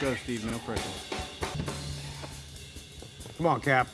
Go, Steve. No pressure. Come on, Cap.